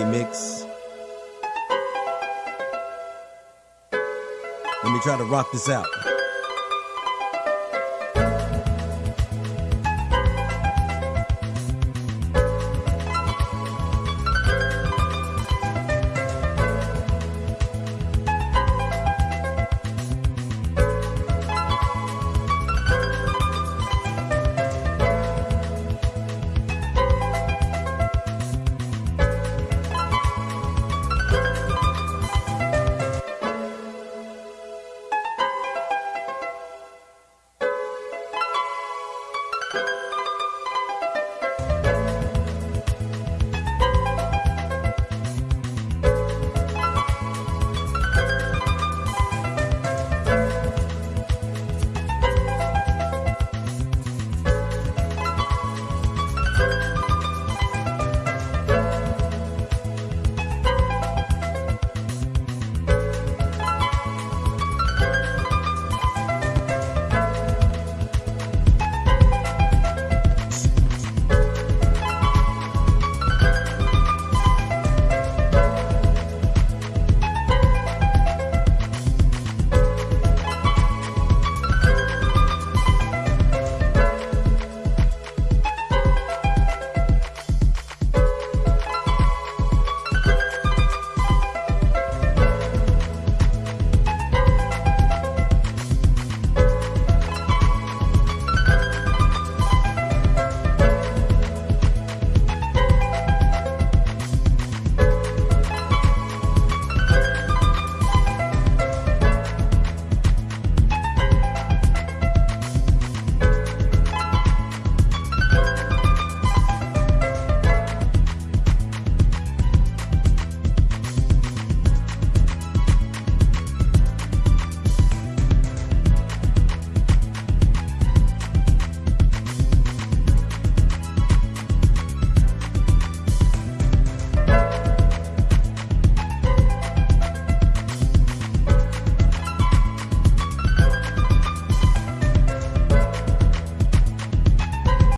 Mix. Let me try to rock this out.